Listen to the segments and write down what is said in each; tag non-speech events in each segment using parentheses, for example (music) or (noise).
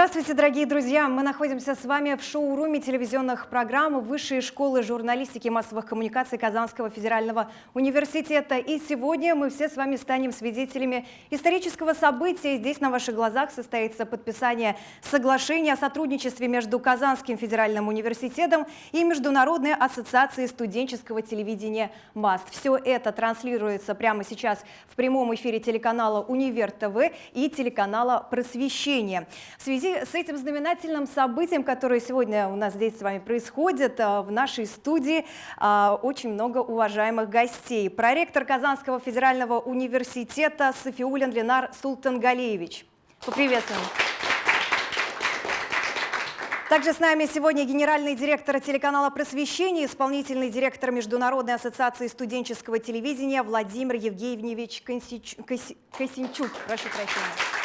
Здравствуйте, дорогие друзья! Мы находимся с вами в шоу-руме телевизионных программ Высшей школы журналистики и массовых коммуникаций Казанского федерального университета. И сегодня мы все с вами станем свидетелями исторического события. Здесь на ваших глазах состоится подписание соглашения о сотрудничестве между Казанским федеральным университетом и Международной ассоциацией студенческого телевидения МАСТ. Все это транслируется прямо сейчас в прямом эфире телеканала «Универ ТВ» и телеканала «Просвещение». В связи с этим знаменательным событием, которое сегодня у нас здесь с вами происходит, э, в нашей студии э, очень много уважаемых гостей. Проректор Казанского федерального университета Софиулин Ленар Султангалеевич. Поприветствуем. Также с нами сегодня генеральный директор телеканала «Просвещение», исполнительный директор Международной ассоциации студенческого телевидения Владимир Евгеньевич Косинчук. Прошу прощения.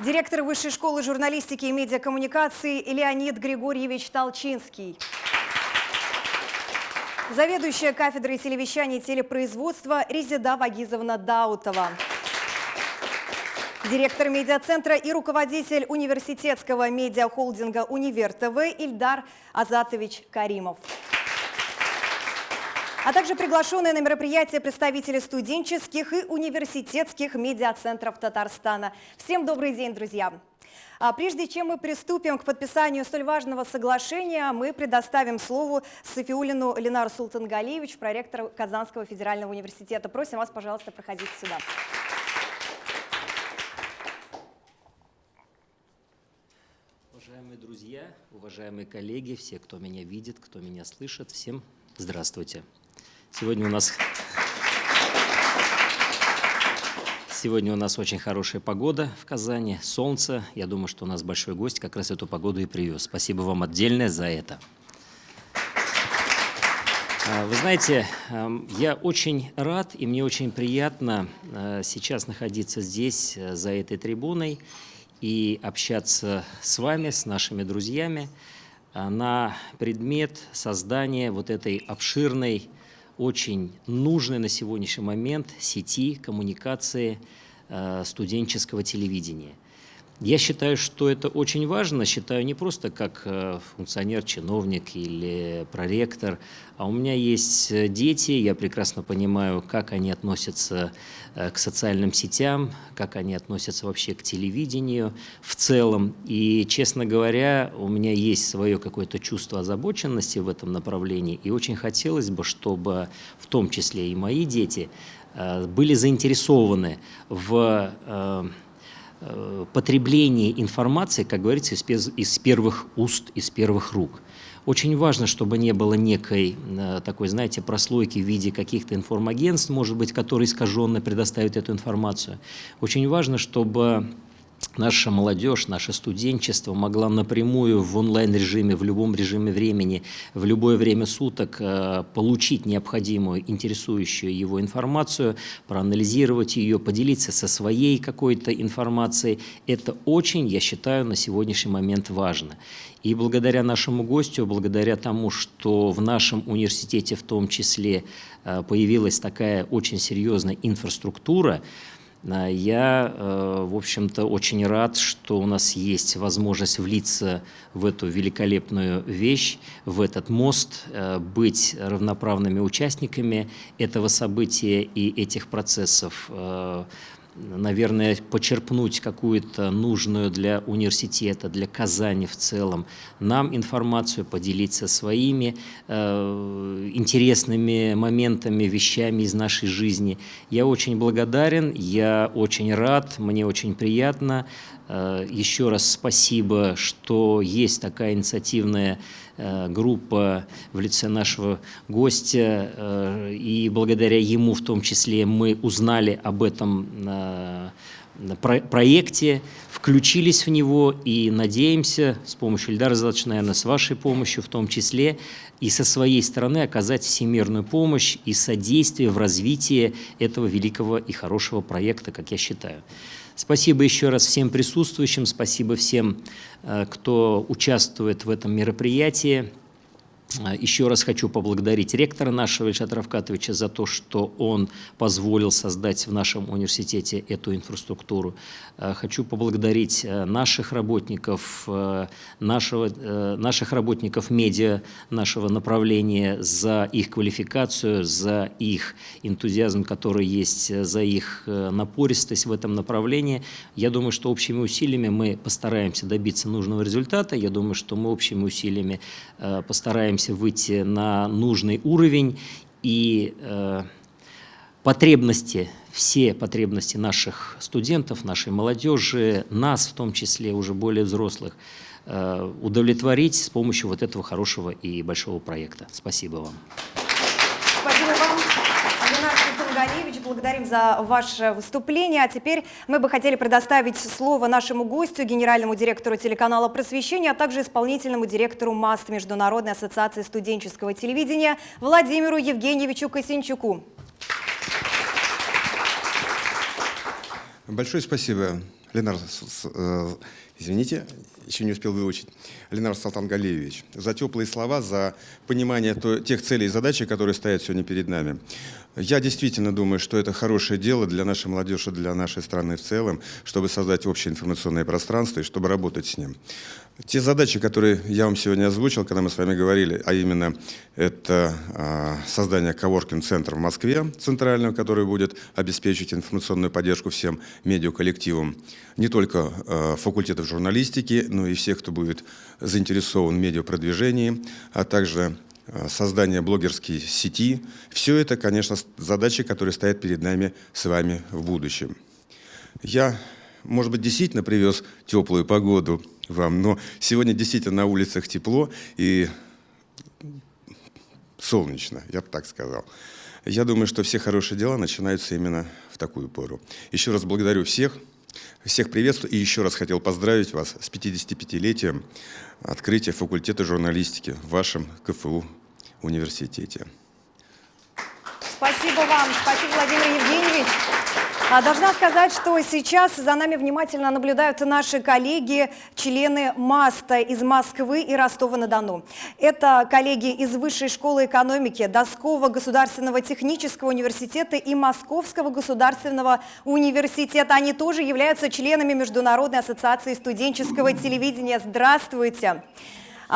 Директор Высшей школы журналистики и медиакоммуникации Леонид Григорьевич Толчинский. Заведующая кафедрой телевещания и телепроизводства Резида Вагизовна Даутова. Директор медиацентра и руководитель университетского медиахолдинга «Универ ТВ» Ильдар Азатович Каримов а также приглашенные на мероприятие представители студенческих и университетских медиацентров Татарстана. Всем добрый день, друзья! А прежде чем мы приступим к подписанию столь важного соглашения, мы предоставим слово Софиулину Ленару Султангалиевич, проректору Казанского федерального университета. Просим вас, пожалуйста, проходить сюда. Уважаемые друзья, уважаемые коллеги, все, кто меня видит, кто меня слышит, всем здравствуйте. Сегодня у нас... Сегодня у нас очень хорошая погода в Казани, солнце. Я думаю, что у нас большой гость как раз эту погоду и привез. Спасибо вам отдельное за это. А, вы знаете, я очень рад и мне очень приятно э, сейчас находиться здесь, э, за этой трибуной, и общаться с вами, с нашими друзьями э, на предмет создания вот этой обширной очень нужной на сегодняшний момент сети коммуникации э, студенческого телевидения. Я считаю, что это очень важно, считаю не просто как э, функционер, чиновник или проректор, а у меня есть э, дети, я прекрасно понимаю, как они относятся э, к социальным сетям, как они относятся вообще к телевидению в целом. И, честно говоря, у меня есть свое какое-то чувство озабоченности в этом направлении, и очень хотелось бы, чтобы в том числе и мои дети были заинтересованы в потребление информации, как говорится, из первых уст, из первых рук. Очень важно, чтобы не было некой э, такой, знаете, прослойки в виде каких-то информагентств, может быть, которые искаженно предоставят эту информацию. Очень важно, чтобы наша молодежь, наше студенчество могла напрямую в онлайн-режиме, в любом режиме времени, в любое время суток э, получить необходимую, интересующую его информацию, проанализировать ее, поделиться со своей какой-то информацией. Это очень, я считаю, на сегодняшний момент важно. И благодаря нашему гостю, благодаря тому, что в нашем университете в том числе э, появилась такая очень серьезная инфраструктура, я, э, в общем-то, очень рад, что у нас есть возможность влиться в эту великолепную вещь, в этот мост, э, быть равноправными участниками этого события и этих процессов. Э, наверное, почерпнуть какую-то нужную для университета, для Казани в целом, нам информацию, поделиться своими э, интересными моментами, вещами из нашей жизни. Я очень благодарен, я очень рад, мне очень приятно. Э, еще раз спасибо, что есть такая инициативная группа в лице нашего гостя, э, и благодаря ему в том числе мы узнали об этом э, проекте, включились в него и надеемся с помощью Ильдара Задача, наверное, с вашей помощью в том числе, и со своей стороны оказать всемирную помощь и содействие в развитии этого великого и хорошего проекта, как я считаю. Спасибо еще раз всем присутствующим, спасибо всем, э, кто участвует в этом мероприятии. Еще раз хочу поблагодарить ректора нашего Ильшата Равкатовича за то, что он позволил создать в нашем университете эту инфраструктуру. Э, Хочу поблагодарить э, наших работников, э, нашего, наших работников медиа, нашего направления за их квалификацию, за их энтузиазм, который есть, за их напористость в этом направлении. Я думаю, что общими усилиями мы постараемся добиться нужного результата. Я думаю, что мы общими усилиями э, постараемся выйти на нужный уровень и э, потребности, все потребности наших студентов, нашей молодежи, нас в том числе, уже более взрослых, э, удовлетворить с помощью вот этого хорошего и большого проекта. Спасибо вам. Спасибо вам, Ленар Султангалиевич. Благодарим за ваше выступление. А теперь мы бы хотели предоставить слово нашему гостю, генеральному директору телеканала «Просвещение», а также исполнительному директору МАСТ Международной ассоциации студенческого телевидения Владимиру Евгеньевичу Косинчуку. Большое спасибо, Ленар, э, извините, еще не успел выучить, Ленар Салтангалиевич, за теплые слова, за понимание тех целей и задач, которые стоят сегодня перед нами. Я действительно думаю, что это хорошее дело для нашей молодежи, для нашей страны в целом, чтобы создать общее информационное пространство и чтобы работать с ним. Те задачи, которые я вам сегодня озвучил, когда мы с вами говорили, а именно это а, создание коворкинг-центра в Москве, центрального, который будет обеспечить информационную поддержку всем медиаколлективам, не только а, факультетов журналистики, но и всех, кто будет заинтересован в медиапродвижении, а также создание блогерской сети. Все это, конечно, задачи, которые стоят перед нами с вами в будущем. Я, может быть, действительно привез теплую погоду вам, но сегодня действительно на улицах тепло и солнечно, я бы так сказал. Я думаю, что все хорошие дела начинаются именно в такую пору. Еще раз благодарю всех, всех приветствую и еще раз хотел поздравить вас с 55-летием открытия факультета журналистики в вашем КФУ университете. Спасибо вам, спасибо, Владимир Евгеньевич. А, Должна сказать, что сейчас за нами внимательно наблюдают наши коллеги, члены МАСТа из Москвы и Ростова-на-Дону. Это коллеги из Высшей школы экономики, Донского государственного технического университета и Московского государственного университета. Они тоже являются членами Международной ассоциации студенческого телевидения. Здравствуйте!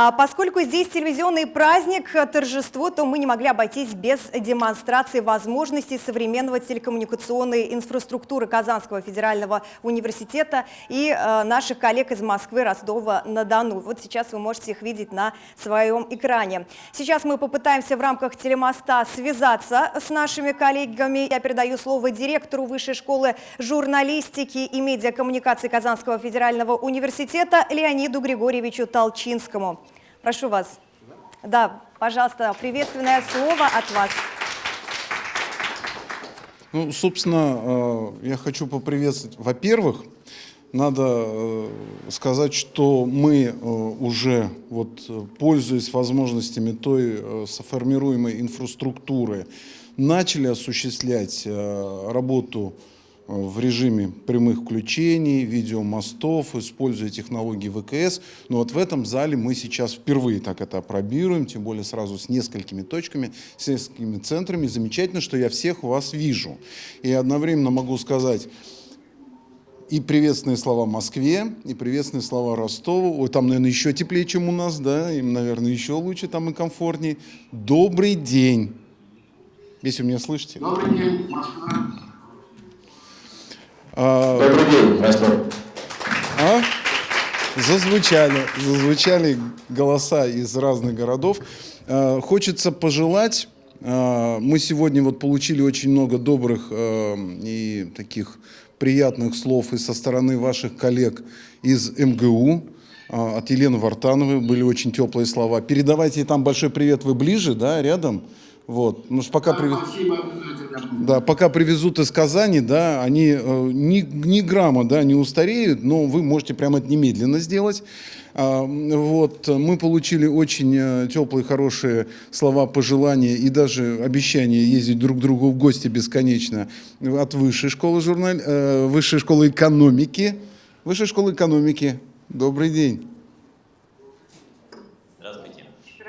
А Поскольку здесь телевизионный праздник, э, торжество, то мы не могли обойтись без демонстрации возможностей современного телекоммуникационной инфраструктуры Казанского федерального университета и э, наших коллег из Москвы, Ростова-на-Дону. Вот сейчас вы можете их видеть на своем экране. Сейчас мы попытаемся в рамках телемоста связаться с нашими коллегами. Я передаю слово директору Высшей школы журналистики и медиакоммуникации Казанского федерального университета Леониду Григорьевичу Толчинскому. Прошу вас. Да, пожалуйста, приветственное слово от вас. Ну, собственно, э, я хочу поприветствовать. Во-первых, надо э, сказать, что мы э, уже, вот, пользуясь возможностями той сформируемой инфраструктуры, начали осуществлять работу в режиме прямых включений, видеомостов, используя технологии ВКС. Но вот в этом зале мы сейчас впервые так это опробируем, тем более сразу с несколькими точками, с несколькими центрами. Замечательно, что я всех вас вижу. И одновременно могу сказать, и приветственные слова Москве, и приветственные слова Ростову. Ой, там, наверное, еще теплее, чем у нас, да, им, наверное, еще лучше, там и комфортнее. Добрый день. Если вы меня слышите. Добрый день, Москва. А, Добрый день, Ростов. А? Зазвучали, зазвучали голоса из разных городов. А, Хочется пожелать, а, мы сегодня вот получили очень много добрых а, и таких приятных слов и со стороны ваших коллег из МГУ, от Елены Вартановой были очень теплые слова. Передавайте ей там большой привет, вы ближе, да, рядом? Вот, ну, ж пока привет. Да, пока привезут из Казани, да, они э, ни, ни грамма, да, не устареют, но вы можете прямо это немедленно сделать. А, вот, мы получили очень э, теплые, хорошие слова, пожелания и даже обещание ездить друг к другу в гости бесконечно от Высшей школы, журнал, э, Высшей школы экономики. Высшей школы экономики. Добрый день.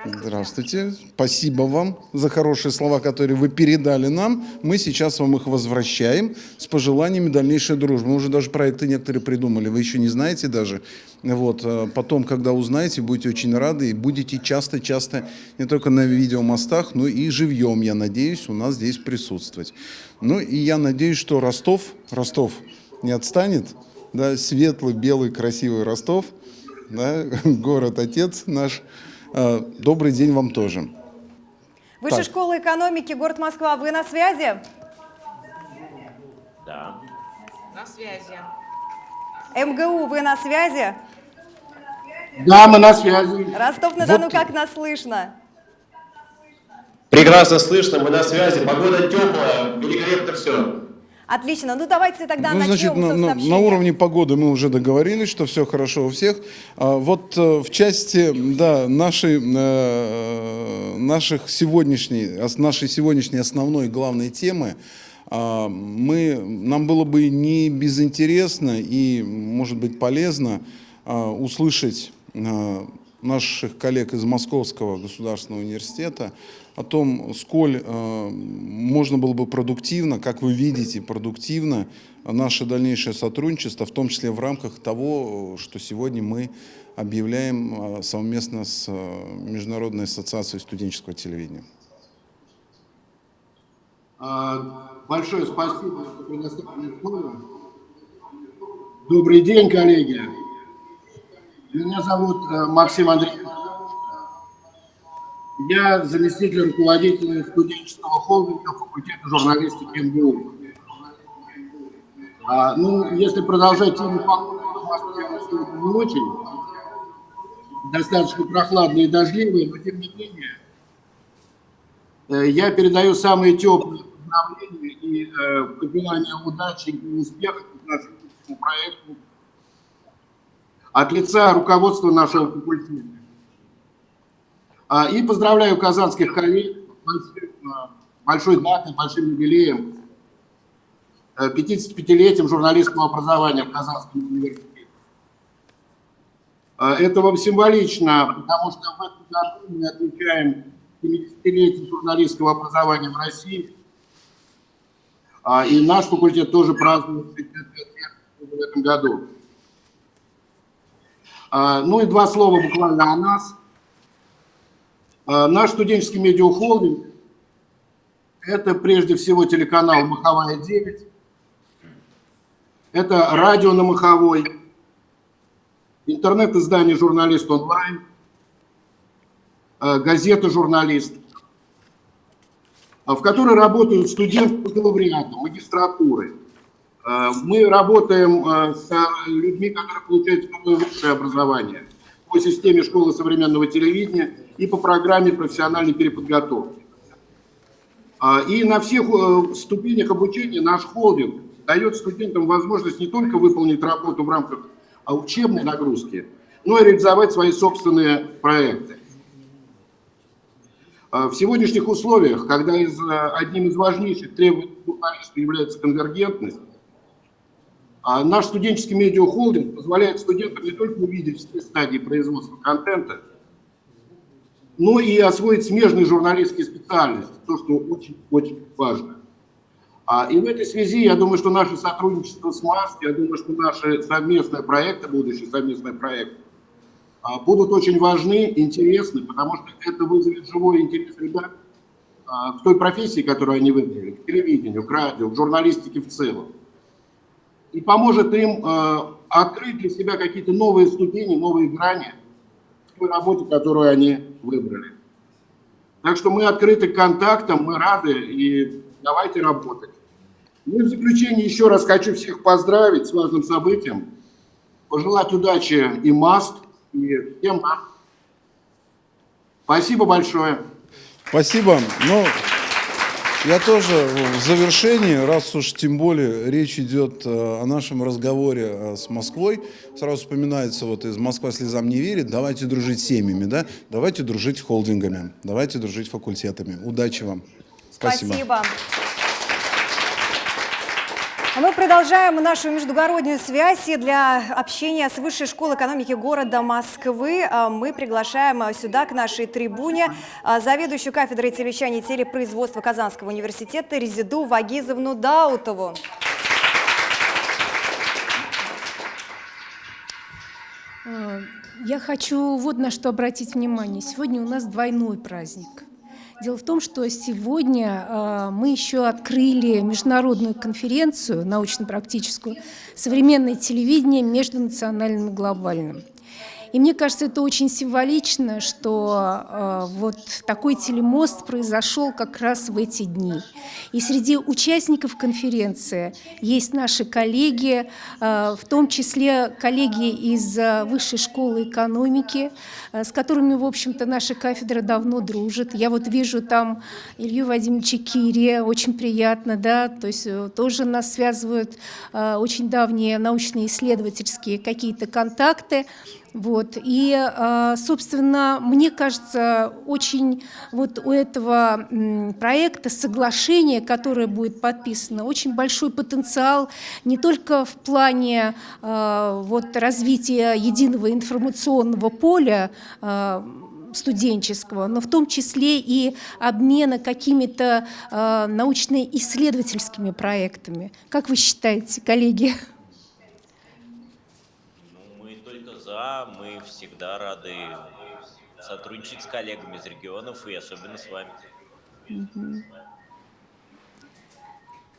Здравствуйте. Спасибо вам за хорошие слова, которые вы передали нам. Мы сейчас вам их возвращаем с пожеланиями дальнейшей дружбы. Мы уже даже проекты некоторые придумали. Вы еще не знаете даже. Вот. э, Потом, когда узнаете, будете очень рады и будете часто-часто не только на видеомостах, но и живьем, я надеюсь, у нас здесь присутствовать. Ну и я надеюсь, что Ростов, Ростов не отстанет, да, светлый, белый, красивый Ростов, да, (laughs) город-отец наш. Э, Добрый день вам тоже. Высшая Так. школа экономики, город Москва, вы на связи? На связи. МГУ, вы на связи? Да, мы на связи. Ростов-на-Дону, Вот. как нас слышно? Прекрасно слышно, мы на связи, погода теплая, великолепно все. Отлично. Ну давайте тогда Ну, начнем значит, на, на- на уровне погоды мы уже договорились, что все хорошо у всех. А, вот э, в части да, нашей, э, наших сегодняшней, нашей сегодняшней основной главной темы, а, мы, нам было бы не безинтересно и, может быть, полезно а, услышать а, наших коллег из Московского государственного университета о том, сколь э, можно было бы продуктивно, как вы видите, продуктивно наше дальнейшее сотрудничество, в том числе в рамках того, что сегодня мы объявляем э, совместно с э, Международной ассоциацией студенческого телевидения. А, Большое спасибо за предоставленное слово. Добрый день, коллеги. Меня зовут э, Максим Андреевич. Я заместитель руководителя студенческого холдинга факультета журналистики МГУ. А, ну, если продолжать тему погоды, не очень. Достаточно прохладная и дождливая, но тем не менее Э, Я передаю самые теплые поздравления и э, пожелания удачи и успехов нашему проекту от лица руководства нашего факультета. А, И поздравляю казанских коллег э, большой датой, большим юбилеем, э, 55-летием журналистского образования в Казанском университете. Э, Это вам символично, потому что в этом году мы отмечаем 70-летие журналистского образования в России. А, И наш факультет тоже празднует 65 лет в этом году. А, Ну и два слова буквально о нас. А, Наш студенческий медиахолдинг – это прежде всего телеканал «Маховая 9», это радио на Маховой, интернет-издание «Журналист онлайн», э, газета «Журналист», э, в которой работают студенты бакалавриата, магистратуры. Э, Мы работаем с людьми, которые получают высшее образование по системе школы современного телевидения и по программе профессиональной переподготовки. А, И на всех э, ступенях обучения наш холдинг дает студентам возможность не только выполнить работу в рамках а, учебной нагрузки, но и реализовать свои собственные проекты. А, В сегодняшних условиях, когда из, э, одним из важнейших требований является конвергентность, наш студенческий медиахолдинг позволяет студентам не только увидеть все стадии производства контента, но и освоить смежные журналистские специальности, то, что очень-очень важно. А, И в этой связи, я думаю, что наше сотрудничество с МАС, я думаю, что наши совместные проекты, будущие совместные проекты, а, будут очень важны, интересны, потому что это вызовет живой интерес ребят а, к той профессии, которую они выбрали, к телевидению, к радио, к журналистике в целом. И поможет им а, открыть для себя какие-то новые ступени, новые грани той работе, которую они выбрали. Так что мы открыты к контактам, мы рады и давайте работать. Ну и в заключение еще раз хочу всех поздравить с важным событием, пожелать удачи и МАСТ, и всем. Спасибо большое. Спасибо. Ну, я тоже в завершении, раз уж тем более речь идет э, о нашем разговоре э, с Москвой, сразу вспоминается вот из «Москва слезам не верит», давайте дружить семьями, да, давайте дружить холдингами, давайте дружить факультетами. Удачи вам. Спасибо. Мы продолжаем нашу междугороднюю связь и для общения с Высшей школой экономики города Москвы. а, Мы приглашаем а, сюда, к нашей трибуне, а, заведующую кафедрой телевещания и телепроизводства Казанского университета Резиду Вагизовну Даутову. Я хочу вот на что обратить внимание. Сегодня у нас двойной праздник. Дело в том, что сегодня э, мы еще открыли международную конференцию научно-практическую «Современное телевидение между национальным и глобальным». И мне кажется, это очень символично, что э, вот такой телемост произошел как раз в эти дни. И среди участников конференции есть наши коллеги, э, в том числе коллеги из э, Высшей школы экономики, э, с которыми, в общем-то, наша кафедра давно дружит. Я вот вижу там Илью Вадимовича Кирия, очень приятно, да, то есть э, тоже нас связывают э, очень давние научные исследовательские какие-то контакты. Вот. И, э, собственно, мне кажется, очень вот у этого проекта соглашение, которое будет подписано, очень большой потенциал не только в плане э, вот, развития единого информационного поля, э, студенческого, но в том числе и обмена какими-то э, научно-исследовательскими проектами. Как вы считаете, коллеги? Ну, мы за, мы всегда рады сотрудничать с коллегами из регионов и особенно с вами. Я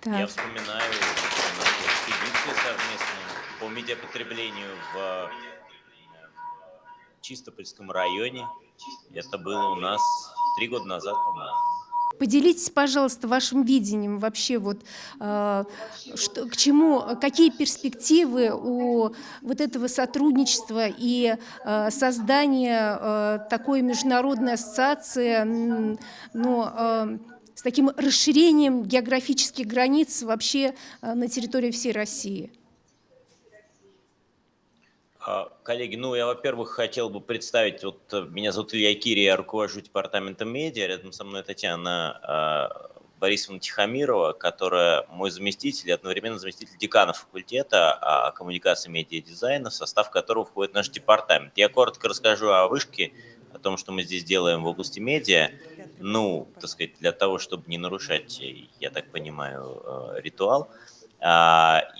Так. вспоминаю нашу экспедицию совместную по медиапотреблению в Чистопольском районе. Это было у нас три года назад, по-моему. Поделитесь, пожалуйста, вашим видением вообще, вот, э, что, к чему, какие перспективы у вот этого сотрудничества и э, создания э, такой международной ассоциации, м, ну, э, с таким расширением географических границ вообще э, на территории всей России? А, Коллеги, ну я, во-первых, хотел бы представить, вот э, меня зовут Илья Кири, я руковожу департаментом медиа, рядом со мной Татьяна а, Борисовна Тихомирова, которая мой заместитель и одновременно заместитель декана факультета а, коммуникации медиа дизайна, в состав которого входит наш департамент. Я коротко расскажу о вышке, о том, что мы здесь делаем в области медиа, ну, так сказать, для того, чтобы не нарушать, я так понимаю, э, ритуал.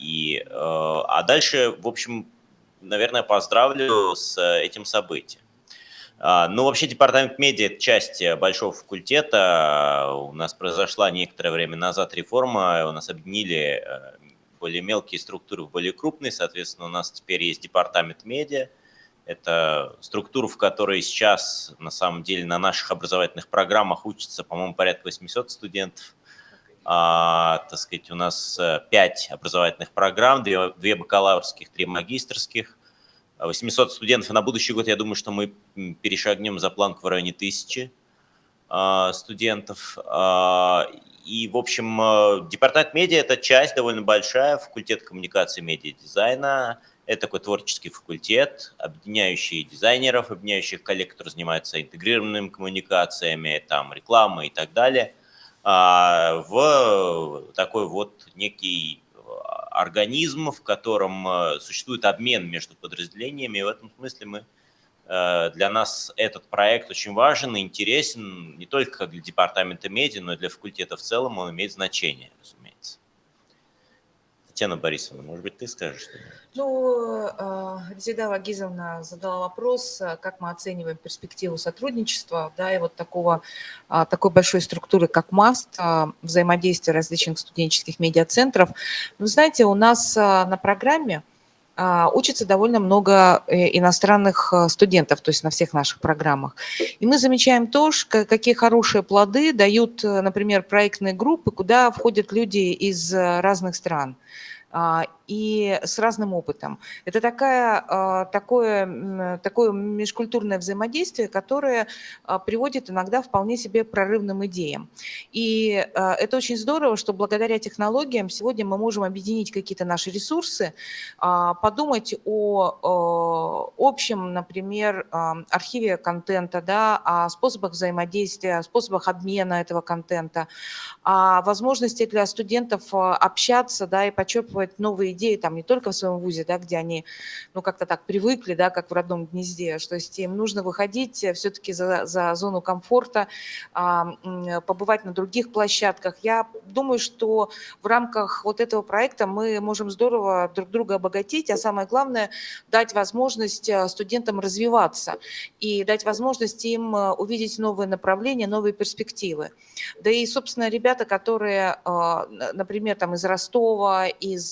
И, э, а дальше, в общем, наверное, поздравлю с этим событием. А, Ну, вообще, департамент медиа – это часть э, большого факультета. У нас произошла некоторое время назад реформа, у нас объединили э, более мелкие структуры в более крупные, соответственно, у нас теперь есть департамент медиа. Это структура, в которой сейчас, на самом деле, на наших образовательных программах учатся, по-моему, порядка 800 студентов. А, так сказать, у нас э, пять образовательных программ, две, две бакалаврских, три магистрских, 800 студентов. На будущий год, я думаю, что мы перешагнем за планку в районе тысячи а, студентов. А, И, в общем, э, департамент медиа – это часть довольно большая, факультет коммуникации, медиа, дизайна. Это такой творческий факультет, объединяющий дизайнеров, объединяющих коллег, которые занимаются интегрированными коммуникациями, там, рекламой и так далее, в такой вот некий организм, в котором э, существует обмен между подразделениями. И в этом смысле мы Для нас этот проект очень важен и интересен не только для департамента медиа, но и для факультета в целом. Он имеет значение. Татьяна Борисовна, может быть, ты скажешь что-нибудь? Ну, э, Резида Вагизовна задала вопрос, э, как мы оцениваем перспективу сотрудничества, да, и вот такого, а, такой большой структуры, как МАСТ, а, взаимодействия различных студенческих медиацентров. Вы знаете, у нас а, на программе а, учится довольно много э, иностранных э, студентов, то есть на всех наших программах. И мы замечаем то, какие хорошие плоды дают, э, например, проектные группы, куда входят люди из э, разных стран. А, и с разным опытом. Это такая, такое, такое межкультурное взаимодействие, которое приводит иногда вполне себе прорывным идеям. И это очень здорово, что благодаря технологиям сегодня мы можем объединить какие-то наши ресурсы, подумать о общем, например, архиве контента, да, о способах взаимодействия, о способах обмена этого контента, о возможности для студентов а, общаться, да, и почерпывать новые идеи, там, не только в своем вузе, да, где они, ну, как-то так привыкли, да, как в родном гнезде, что есть им нужно выходить э, все-таки за, за зону комфорта, а, побывать на других площадках. Я думаю, что в рамках вот этого проекта мы можем здорово друг друга обогатить, а самое главное, дать возможность э, студентам развиваться и дать возможность им э, увидеть новые направления, новые перспективы. Да и, собственно, ребята, которые, например, там из Ростова, из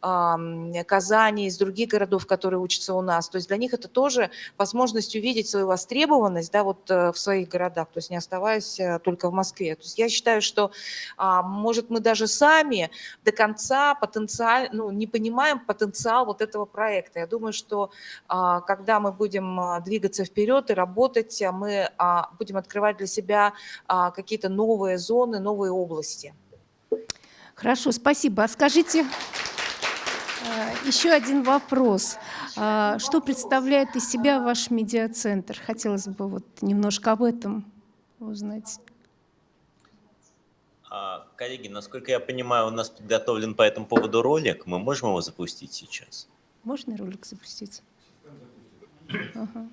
Казани, из других городов, которые учатся у нас, то есть для них это тоже возможность увидеть свою востребованность да, вот э, в своих городах, то есть не оставаясь э, только в Москве. То есть я считаю, что, а, может, мы даже сами до конца потенциал, ну, не понимаем потенциал вот этого проекта. Я думаю, что а, когда мы будем двигаться вперед и работать, мы будем открывать для себя какие-то новые зоны, новые области. Хорошо, спасибо. А скажите, э, еще один вопрос. А, что представляет из себя ваш медиацентр? Хотелось бы вот немножко об этом узнать. А, коллеги, насколько я понимаю, у нас подготовлен по этому поводу ролик. Мы можем его запустить сейчас? Можно ролик запустить? Ага.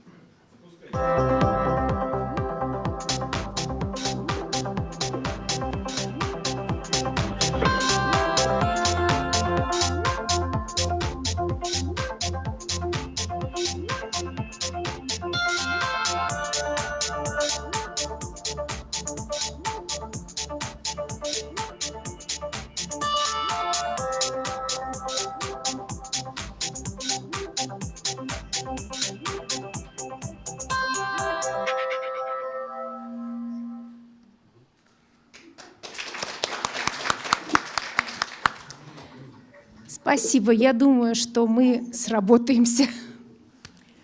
Спасибо. Я думаю, что мы сработаемся.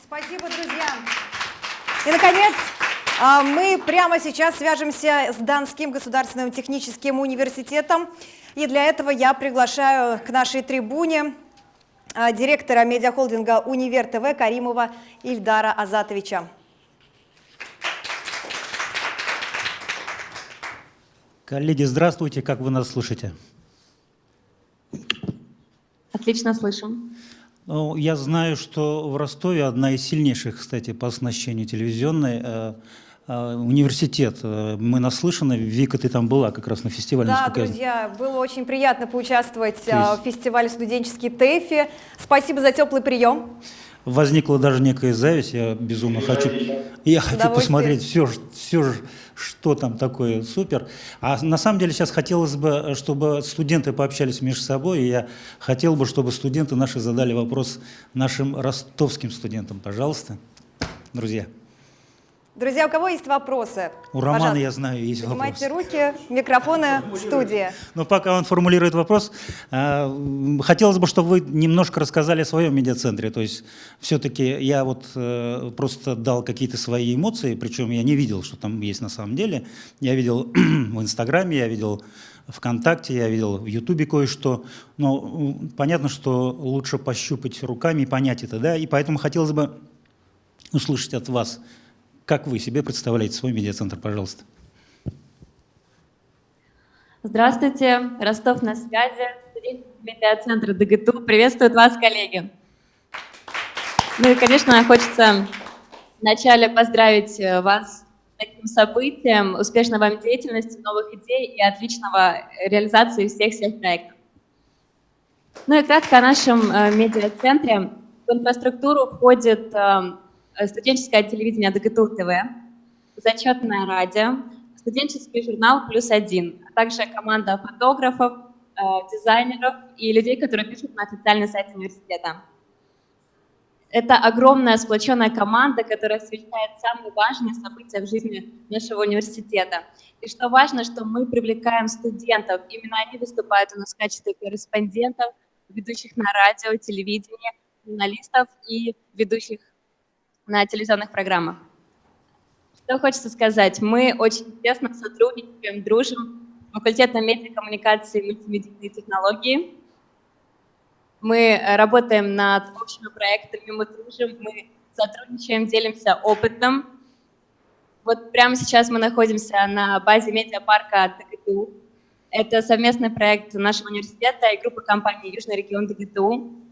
Спасибо, друзья. И, наконец, а, мы прямо сейчас свяжемся с Донским государственным техническим университетом. И для этого я приглашаю к нашей трибуне директора медиахолдинга «Универ ТВ» Каримова Ильдара Азатовича. Коллеги, здравствуйте. Как вы нас слышите? Отлично слышим. Ну, я знаю, что в Ростове одна из сильнейших, кстати, по оснащению телевизионной э, университет. Э, мы наслышаны, Вика, ты там была как раз на фестивале. Да, друзья, я... было очень приятно поучаствовать есть... в фестивале «Студенческий ТЭФИ». Спасибо за теплый прием возникла даже некая зависть, я безумно хочу, я хочу посмотреть все, все, что там такое супер. А на самом деле сейчас хотелось бы, чтобы студенты пообщались между собой, и я хотел бы, чтобы студенты наши задали вопрос нашим ростовским студентам, пожалуйста, друзья. Друзья, у кого есть вопросы? У Романа, Пожалуйста. я знаю, есть Поднимайте вопросы. руки, микрофоны в студии. Но пока он формулирует вопрос, э, хотелось бы, чтобы вы немножко рассказали о своем медиацентре. То есть все-таки я вот э, просто дал какие-то свои эмоции, причем я не видел, что там есть на самом деле. Я видел (clears throat) в Инстаграме, я видел ВКонтакте, я видел в Ютубе кое-что. Но понятно, что лучше пощупать руками и понять это. да. И поэтому хотелось бы услышать от вас, как вы себе представляете свой медиацентр, пожалуйста? Здравствуйте, Ростов на связи, медиацентр ДГТУ. Приветствуют вас, коллеги. Ну и, конечно, хочется вначале поздравить э, вас с таким событием, успешной вам деятельности, новых идей и отличного реализации всех-всех проектов. Ну и кратко о нашем э, медиацентре. В инфраструктуру входит Э, студенческое телевидение ДГТУ ТВ, зачетное радио, студенческий журнал «Плюс один», а также команда фотографов, э, дизайнеров и людей, которые пишут на официальный сайт университета. Это огромная сплоченная команда, которая освещает самые важные события в жизни нашего университета. И что важно, что мы привлекаем студентов. Именно они выступают у нас в качестве корреспондентов, ведущих на радио, телевидении, журналистов и ведущих на телевизионных программах. Что хочется сказать? Мы очень тесно сотрудничаем, дружим с факультетом медиакоммуникации и мультимедийные технологии. Мы работаем над общими проектами, мы дружим, мы сотрудничаем, делимся опытом. Вот прямо сейчас мы находимся на базе медиапарка ДГТУ. Это совместный проект нашего университета и группы компаний «Южный регион ДГТУ».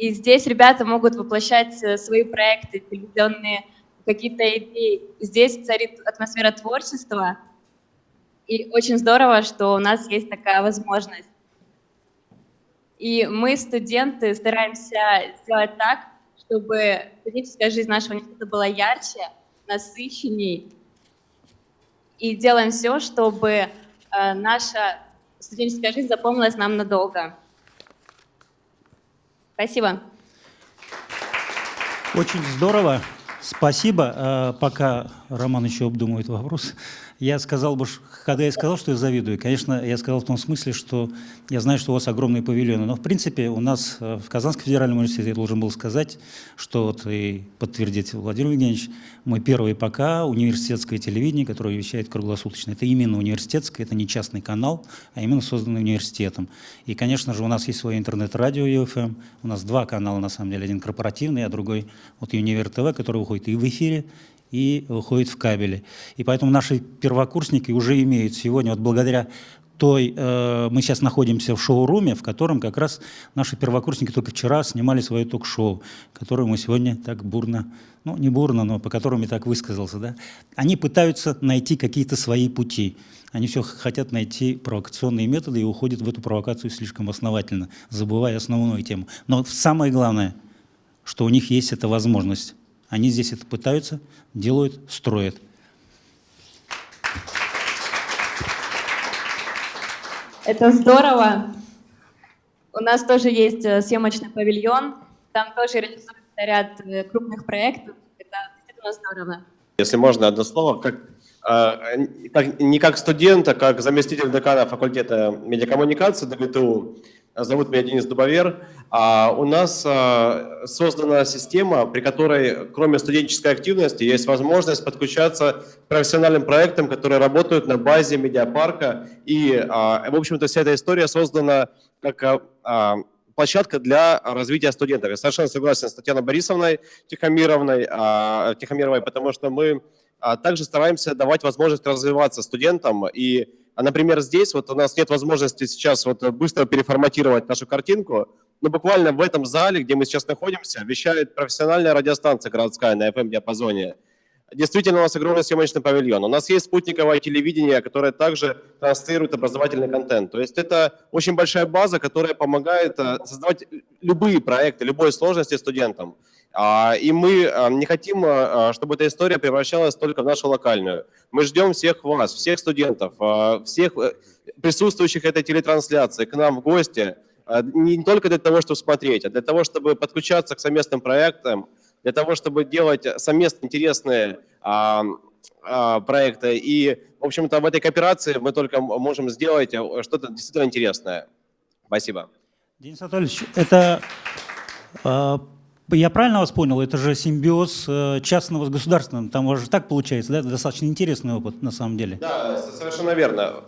И здесь ребята могут воплощать свои проекты, телевизионные какие-то идеи. Здесь царит атмосфера творчества, и очень здорово, что у нас есть такая возможность. И мы, студенты, стараемся сделать так, чтобы студенческая жизнь нашего университета была ярче, насыщенней. И делаем все, чтобы э, наша студенческая жизнь запомнилась нам надолго. Спасибо. Очень здорово. Спасибо. А, пока Роман еще обдумывает вопрос, я сказал бы, когда я сказал, что я завидую, конечно, я сказал в том смысле, что я знаю, что у вас огромные павильоны, но в принципе у нас э, в Казанском федеральном университете, я должен был сказать, что вот и подтвердить Владимир Евгеньевич, мы первый пока университетское телевидение, которое вещает круглосуточно. Это именно университетское, это не частный канал, а именно созданный университетом. И, конечно же, у нас есть свое интернет-радио ЮФМ, у нас два канала, на самом деле, один корпоративный, а другой вот Универ ТВ, который выходит и в эфире, и выходит в кабеле. И поэтому наши первокурсники уже имеют сегодня, вот благодаря той, э, мы сейчас находимся в шоу-руме, в котором как раз наши первокурсники только вчера снимали свое ток-шоу, которое мы сегодня так бурно, ну не бурно, но по которому я так высказался, да, они пытаются найти какие-то свои пути. Они все хотят найти провокационные методы и уходят в эту провокацию слишком основательно, забывая основную тему. Но самое главное, что у них есть эта возможность они здесь это пытаются, делают, строят. Это здорово. У нас тоже есть э, съемочный павильон. Там тоже реализуется ряд э, крупных проектов. Это действительно здорово. Если можно, одно слово. Как, э, как, не как студент, а как заместитель декана факультета медиакоммуникации ДГТУ, Зовут меня Денис Дубовер. А у нас а, создана система, при которой, кроме студенческой активности, есть возможность подключаться к профессиональным проектам, которые работают на базе медиапарка. И, а, в общем-то, вся эта история создана как площадка для развития студентов. Я совершенно согласен с Татьяной Борисовной Тихомировной, Тихомировой, потому что мы также стараемся давать возможность развиваться студентам и а, например, здесь вот у нас нет возможности сейчас вот быстро переформатировать нашу картинку, но буквально в этом зале, где мы сейчас находимся, вещает профессиональная радиостанция городская на FM-диапазоне. Действительно, у нас огромный съемочный павильон. У нас есть спутниковое телевидение, которое также транслирует образовательный контент. То есть это очень большая база, которая помогает э, создавать любые проекты, любой сложности студентам. А, и мы а, не хотим, а, чтобы эта история превращалась только в нашу локальную. Мы ждем всех вас, всех студентов, всех э, присутствующих этой телетрансляции к нам в гости, не только для того, чтобы смотреть, а для того, чтобы подключаться к совместным проектам, для того, чтобы делать совместно интересные проекты. И, в общем-то, в этой кооперации мы только можем сделать э, что-то действительно интересное. Спасибо. Денис Анатольевич, это я правильно вас понял? Это же симбиоз э, частного с государственным. Там уже так получается, да? Достаточно интересный опыт на самом деле. Да, совершенно верно.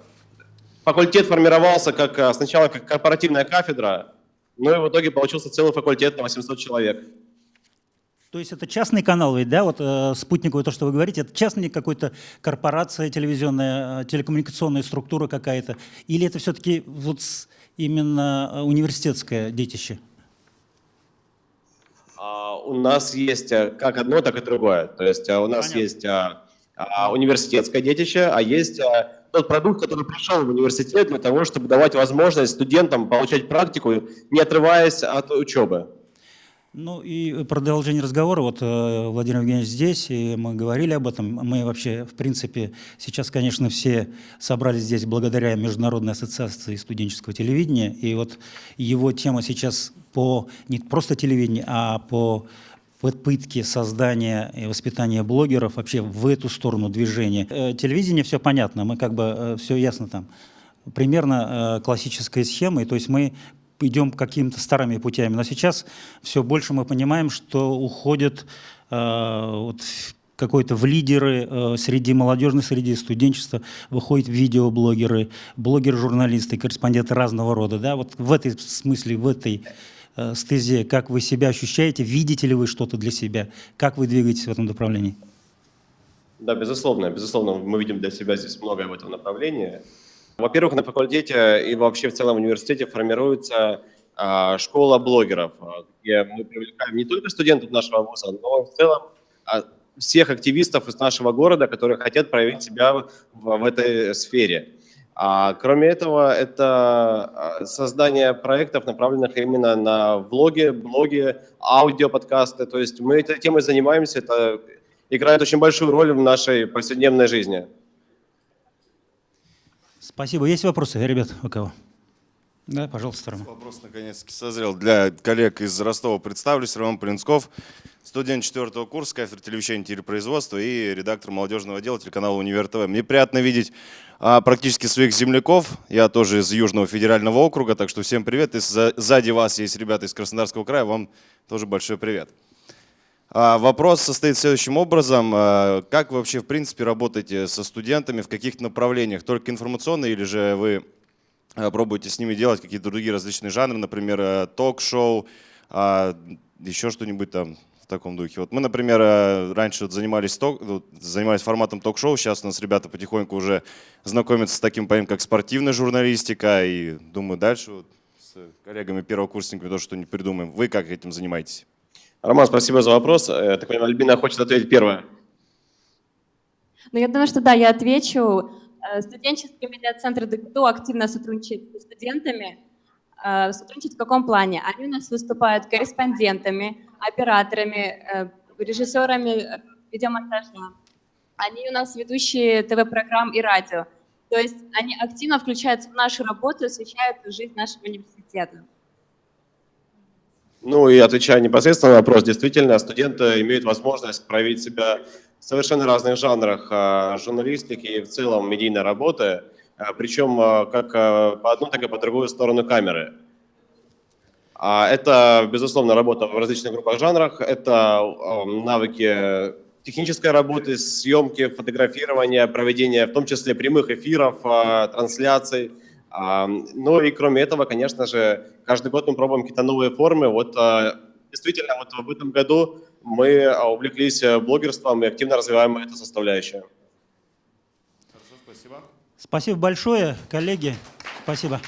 Факультет формировался как, э, сначала как корпоративная кафедра, но и в итоге получился целый факультет на 800 человек. То есть это частный канал ведь, да, вот э, спутниковый, то, что вы говорите, это частный какой-то корпорация телевизионная, э, телекоммуникационная структура какая-то, или это все-таки вот именно университетское детище? У нас есть э, как одно, так и другое. То есть э, у нас Понятно. есть а, а, университетское детище, а есть а, тот продукт, который пришел в университет для того, чтобы давать возможность студентам получать практику, не отрываясь от учебы. Ну и продолжение разговора, вот Владимир Евгеньевич здесь, и мы говорили об этом, мы вообще, в принципе, сейчас, конечно, все собрались здесь благодаря Международной ассоциации студенческого телевидения, и вот его тема сейчас по не просто телевидению, а по попытке создания и воспитания блогеров вообще в эту сторону движения. Э, телевидение все понятно, мы как бы э, все ясно там. Примерно э, классическая схема, и то есть мы идем какими-то старыми путями. Но сейчас все больше мы понимаем, что уходят э, вот, какой-то в лидеры э, среди молодежной среди студенчества, выходят видеоблогеры, блогеры-журналисты, корреспонденты разного рода. Да? Вот в этой смысле, в этой э, стезе, как вы себя ощущаете, видите ли вы что-то для себя, как вы двигаетесь в этом направлении? Да, безусловно, безусловно, мы видим для себя здесь многое в этом направлении. Во-первых, на факультете и вообще в целом в университете формируется а, школа блогеров, а, где мы привлекаем не только студентов нашего вуза, но в целом а, всех активистов из нашего города, которые хотят проявить себя в, в этой сфере. А кроме этого, это создание проектов, направленных именно на влоги, блоги, аудиоподкасты. То есть мы этой темой занимаемся, это играет очень большую роль в нашей повседневной жизни. Спасибо. Есть вопросы, ребят, у кого? Да, пожалуйста, Роман. Вопрос наконец-таки созрел. Для коллег из Ростова представлюсь. Роман Плинсков, студент четвертого курса, кафедры телевещания и телепроизводства и редактор молодежного отдела телеканала «Универ ТВ». Мне приятно видеть а, практически своих земляков. Я тоже из Южного федерального округа, так что всем привет. И сзади вас есть ребята из Краснодарского края, вам тоже большой привет. А, вопрос состоит следующим образом. А, как вы вообще в принципе работаете со студентами в каких-то направлениях? Только информационные или же вы а, пробуете с ними делать какие-то другие различные жанры, например, ток-шоу, еще что-нибудь там в таком духе. Вот мы, например, раньше вот занимались, ток, занимались форматом ток-шоу, сейчас у нас ребята потихоньку уже знакомятся с таким понятием, как спортивная журналистика, и думаю, дальше вот с коллегами первокурсниками тоже что-нибудь придумаем. Вы как этим занимаетесь? Роман, спасибо за вопрос. Э, так понимаю, Альбина хочет ответить первое. Ну, я думаю, что да, я отвечу. Э, студенческий медиацентр ДГТУ активно сотрудничает с студентами. Э, сотрудничает в каком плане? Они у нас выступают корреспондентами, операторами, режиссерами видеомонтажа. Они у нас ведущие ТВ-программ и радио. То есть они активно включаются в нашу работу, освещают жизнь нашего университета. Ну и отвечая непосредственно на вопрос, действительно, студенты имеют возможность проявить себя в совершенно разных жанрах а, журналистики и в целом медийной работы, а, причем а, как по одну, так и по другую сторону камеры. Это, безусловно, работа в различных группах жанрах, это навыки технической работы, съемки, фотографирования, проведения в том числе прямых эфиров, трансляций, ну и кроме этого, конечно же, каждый год мы пробуем какие-то новые формы. Вот а, действительно, вот в этом году мы а, увлеклись э, блогерством и активно развиваем эту составляющую. Хорошо, спасибо. Спасибо большое, коллеги. Спасибо.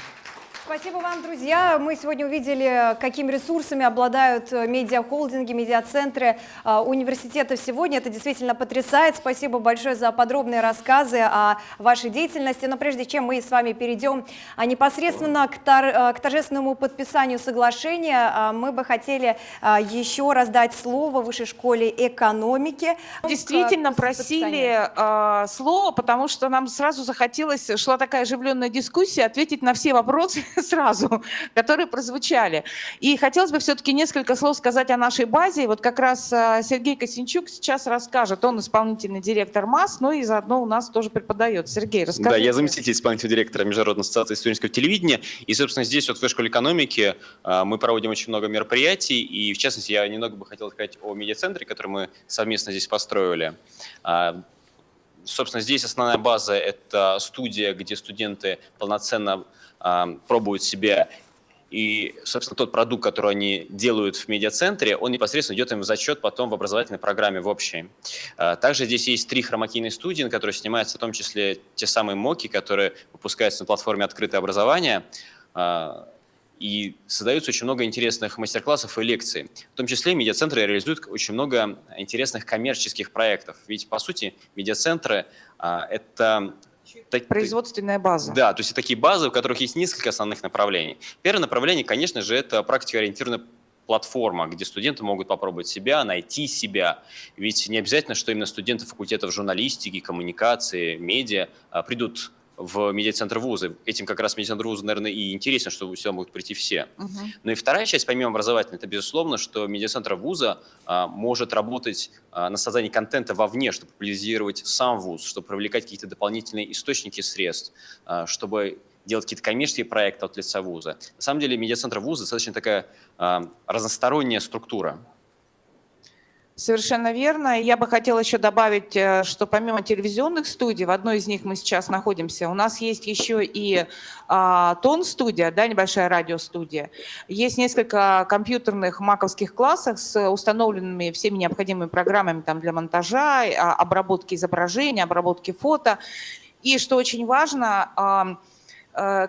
Спасибо вам, друзья. Мы сегодня увидели, какими ресурсами обладают э, медиахолдинги, медиацентры э, университета сегодня. Это действительно потрясает. Спасибо большое за подробные рассказы о вашей деятельности. Но прежде чем мы с вами перейдем а, непосредственно к, тор э, к торжественному подписанию соглашения, мы бы хотели еще раз дать слово Высшей школе экономики. Действительно просили э, слово, потому что нам сразу захотелось, шла такая оживленная дискуссия, ответить на все вопросы (laughs) сразу, которые прозвучали. И хотелось бы все-таки несколько слов сказать о нашей базе. Вот как раз а, Сергей Косинчук сейчас расскажет. Он исполнительный директор МАС, но и заодно у нас тоже преподает. Сергей, расскажи. Да, я заместитель исполнительного директора Международной ассоциации студенческого телевидения. И, собственно, здесь вот в школе экономики а, мы проводим очень много мероприятий. И, в частности, я немного бы хотел сказать о медиацентре, который мы совместно здесь построили. А, собственно, здесь основная база – это студия, где студенты полноценно пробуют себя. И, собственно, тот продукт, который они делают в медиацентре, он непосредственно идет им в зачет потом в образовательной программе в общей. А, также здесь есть три хромакийные студии, на которые снимаются в том числе те самые моки, которые выпускаются на платформе «Открытое образование». А, и создаются очень много интересных мастер-классов и лекций. В том числе медиацентры реализуют очень много интересных коммерческих проектов. Ведь, по сути, медиацентры а, – Производственная база. Да, то есть это такие базы, у которых есть несколько основных направлений. Первое направление, конечно же, это практикоориентированная платформа, где студенты могут попробовать себя, найти себя. Ведь не обязательно, что именно студенты факультетов журналистики, коммуникации, медиа а, придут в медиацентр вуза. Этим как раз медиацентр вуза, наверное, и интересно, что сюда могут прийти все. -huh. Ну и вторая часть, помимо образовательной, это безусловно, что медиацентр вуза а, может работать а, на создании контента вовне, чтобы популяризировать сам вуз, чтобы привлекать какие-то дополнительные источники средств, а, чтобы делать какие-то коммерческие проекты от лица вуза. На самом деле медиацентр вуза достаточно такая э, разносторонняя структура. Совершенно верно. Я бы хотела еще добавить, э, что помимо телевизионных студий, в одной из них мы сейчас находимся, у нас есть еще и а, тон-студия, да, небольшая радиостудия. Есть несколько компьютерных маковских классов с установленными всеми необходимыми программами там, для монтажа, а, обработки изображения, обработки фото. И что очень важно, Э,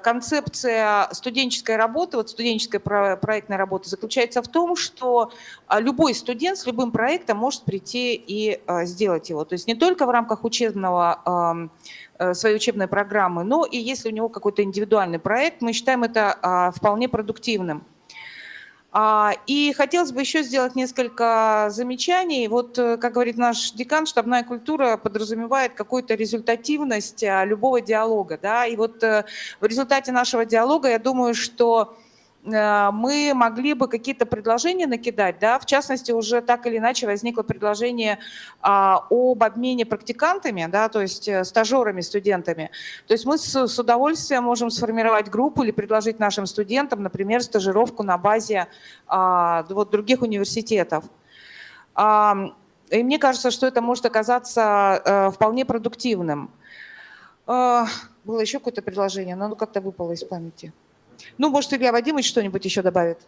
концепция студенческой работы, вот студенческая проектная работа заключается в том, что а, любой студент с любым проектом может прийти и а, сделать его. То есть не только в рамках учебного э, своей учебной программы, но и если у него какой-то индивидуальный проект, мы считаем это вполне продуктивным. А, и хотелось бы еще сделать несколько замечаний. Вот, э, как говорит наш декан, штабная культура подразумевает какую-то результативность а, любого диалога. Да? И вот э, в результате нашего диалога, я думаю, что мы могли бы какие-то предложения накидать, да, в частности, уже так или иначе возникло предложение а, об обмене практикантами, да, то есть э, стажерами, студентами. То есть мы с, удовольствием можем сформировать группу или предложить нашим студентам, например, стажировку на базе а, вот, других университетов. А, и мне кажется, что это может оказаться а, вполне продуктивным. Было еще какое-то предложение, но оно как-то выпало из памяти. Ну, может, Илья Вадимович что-нибудь еще добавит?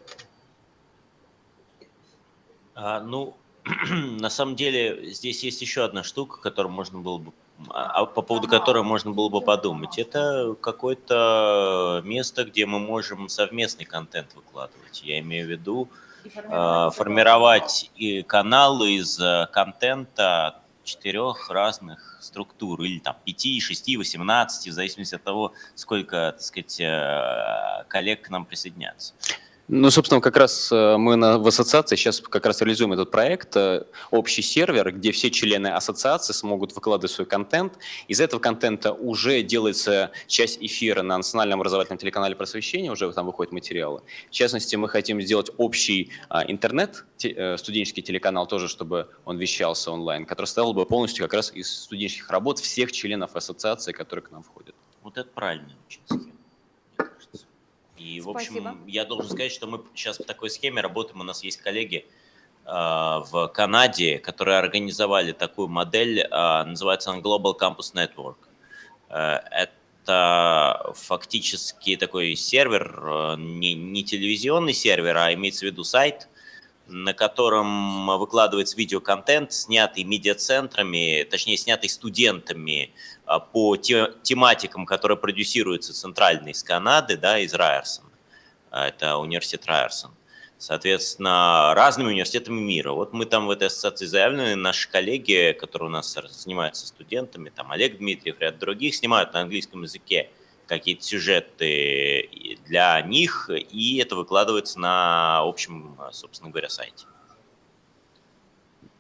А, ну, (clears throat) на самом деле, здесь есть еще одна штука, которую можно было бы а, а по поводу которой можно было бы подумать. Это какое-то место, где мы можем совместный контент выкладывать. Я имею в виду формировать, формировать и каналы из контента четырех разных структур, или там 5, 6, 18, в зависимости от того, сколько, так сказать, э, коллег к нам присоединятся. Ну, собственно, как раз э, мы на, в ассоциации сейчас как раз реализуем этот проект, э, общий сервер, где все члены ассоциации смогут выкладывать свой контент. Из этого контента уже делается часть эфира на национальном образовательном телеканале просвещения, уже там выходят материалы. В частности, мы хотим сделать общий а, интернет, те, студенческий телеканал тоже, чтобы он вещался онлайн, который стал бы полностью как раз из студенческих работ всех членов ассоциации, которые к нам входят. Вот это правильно очень И, в общем, я должен сказать, что мы сейчас в такой схеме работаем. У нас есть коллеги э, в Канаде, которые организовали такую модель, э, называется она Global Campus Network. Э, это фактически такой сервер, не, не телевизионный сервер, а имеется в виду сайт, на котором выкладывается видеоконтент, снятый медиацентрами, точнее, снятый студентами а, по тематикам, которые продюсируются центрально из Канады, да, из Райерсон. А, это университет Райерсон. Соответственно, разными университетами мира. Вот мы там в этой ассоциации заявлены, наши коллеги, которые у нас занимаются студентами, там Олег Дмитриев, ряд других, снимают на английском языке какие-то сюжеты для них, и это выкладывается на общем, собственно говоря, сайте.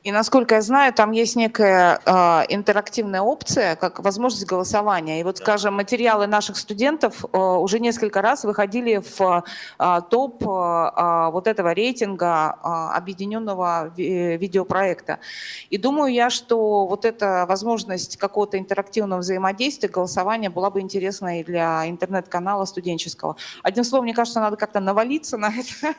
И насколько я знаю, там есть некая э, интерактивная опция, как возможность голосования. И вот, скажем, материалы наших студентов э, уже несколько раз выходили в э, топ э, вот этого рейтинга э, объединенного ви видеопроекта. И думаю я, что вот эта возможность какого-то интерактивного взаимодействия, голосования была бы интересна и для интернет-канала студенческого. Одним словом, мне кажется, надо как-то навалиться на это.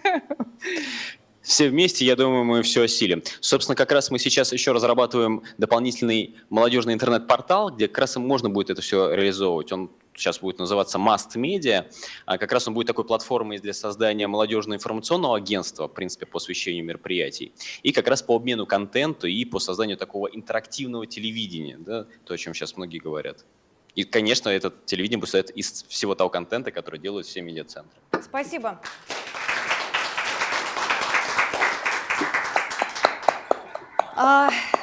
Все вместе, я думаю, мы все осилим. Собственно, как раз мы сейчас еще разрабатываем дополнительный молодежный интернет-портал, где как раз можно будет это все реализовывать. Он сейчас будет называться Must Media. А как раз он будет такой платформой для создания молодежного информационного агентства, в принципе, по освещению мероприятий. И как раз по обмену контенту и по созданию такого интерактивного телевидения, да, то, о чем сейчас многие говорят. И, конечно, этот телевидение будет состоять из всего того контента, который делают все медиацентры. Спасибо.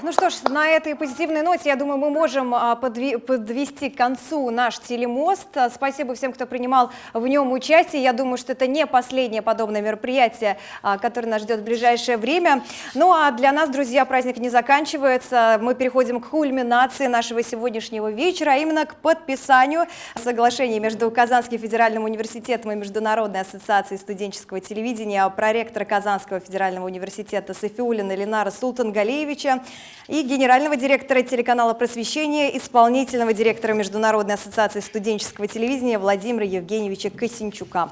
Ну что ж, на этой позитивной ноте, я думаю, мы можем а, подвести к концу наш телемост. Спасибо всем, кто принимал в нем участие. Я думаю, что это не последнее подобное мероприятие, а, которое нас ждет в ближайшее время. Ну а для нас, друзья, праздник не заканчивается. Мы переходим к кульминации нашего сегодняшнего вечера, а именно к подписанию соглашения между Казанским федеральным университетом и Международной ассоциацией студенческого телевидения проректора Казанского федерального университета Софиулина Ленара Султангалиевича Андреевича и генерального директора телеканала «Просвещение», исполнительного директора Международной ассоциации студенческого телевидения Владимира Евгеньевича Косинчука.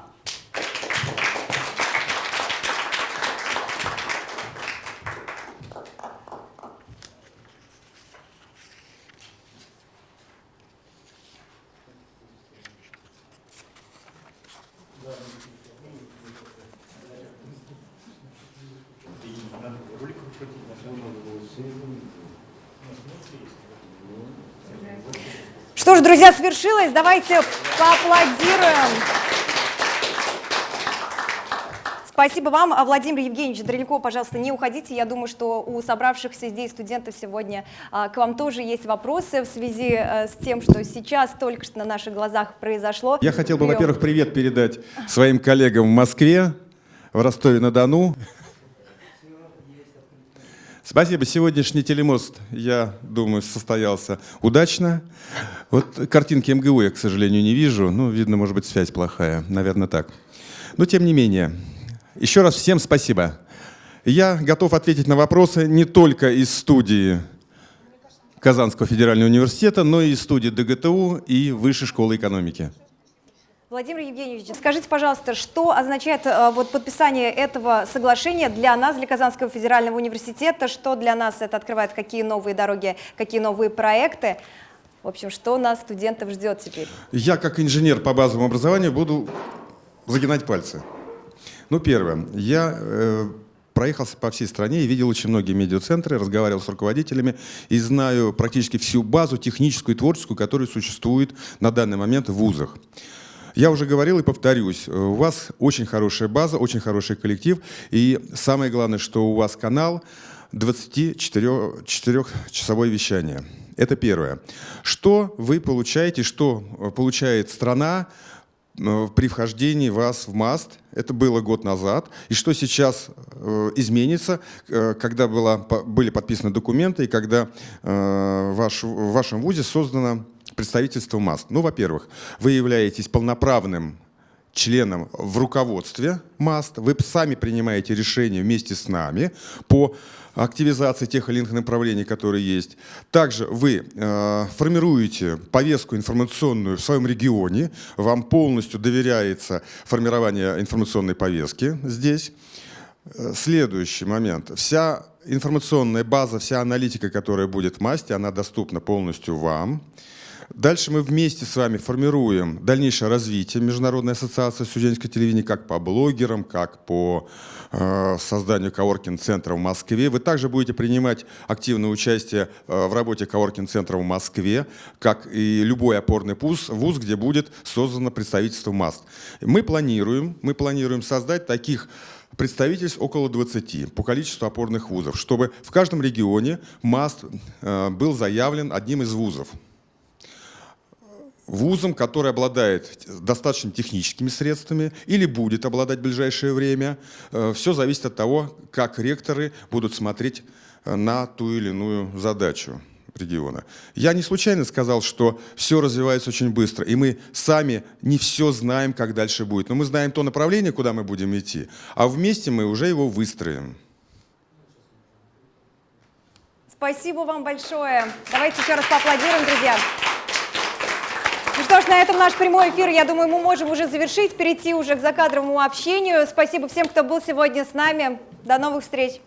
Что ж, друзья, свершилось. Давайте поаплодируем. Спасибо вам. А Владимир Евгеньевич далеко, пожалуйста, не уходите. Я думаю, что у собравшихся здесь студентов сегодня а, к вам тоже есть вопросы в связи а, с тем, что сейчас только что на наших глазах произошло. Я хотел бы, во-первых, привет передать своим коллегам в Москве, в Ростове-на-Дону. Спасибо. Сегодняшний телемост, я думаю, состоялся удачно. Вот картинки МГУ я, к сожалению, не вижу. Ну, видно, может быть, связь плохая. Наверное, так. Но, тем не менее, еще раз всем спасибо. Я готов ответить на вопросы не только из студии Казанского федерального университета, но и из студии ДГТУ и Высшей школы экономики. Владимир Евгеньевич, скажите, пожалуйста, что означает э, вот, подписание этого соглашения для нас, для Казанского федерального университета, что для нас это открывает, какие новые дороги, какие новые проекты? В общем, что нас, студентов, ждет теперь? Я, как инженер по базовому образованию, буду загинать пальцы. Ну, первое. Я э, проехался по всей стране и видел очень многие медиацентры, разговаривал с руководителями и знаю практически всю базу техническую и творческую, которая существует на данный момент в вузах. Я уже говорил и повторюсь, у вас очень хорошая база, очень хороший коллектив, и самое главное, что у вас канал 24-часовое вещание. Это первое. Что вы получаете, что получает страна э, при вхождении вас в МАСТ? Это было год назад. И что сейчас э, изменится, э, когда была, были подписаны документы и когда э, ваш, в вашем ВУЗе создано представительство МАСТ? Ну, во-первых, вы являетесь полноправным членом в руководстве МАСТ, вы сами принимаете решения вместе с нами по активизации тех или иных направлений, которые есть. Также вы э, формируете повестку информационную в своем регионе, вам полностью доверяется формирование информационной повестки здесь. Э, Следующий момент. Вся информационная база, вся аналитика, которая будет в МАСТе, она доступна полностью вам. Дальше мы вместе с вами формируем дальнейшее развитие Международной ассоциации студенческого телевидения как по блогерам, как по э, созданию коворкинг-центра в Москве. Вы также будете принимать активное участие э, в работе коворкинг-центра в Москве, как и любой опорный вуз, вуз, где будет создано представительство МАСТ. Мы планируем, мы планируем создать таких представительств около 20 по количеству опорных вузов, чтобы в каждом регионе МАСТ э, был заявлен одним из вузов вузом, который обладает достаточно техническими средствами или будет обладать в ближайшее время. Все зависит от того, как ректоры будут смотреть на ту или иную задачу региона. Я не случайно сказал, что все развивается очень быстро, и мы сами не все знаем, как дальше будет. Но мы знаем то направление, куда мы будем идти, а вместе мы уже его выстроим. Спасибо вам большое. Давайте еще раз поаплодируем, друзья. Что ж, на этом наш прямой эфир, я думаю, мы можем уже завершить, перейти уже к закадровому общению. Спасибо всем, кто был сегодня с нами. До новых встреч.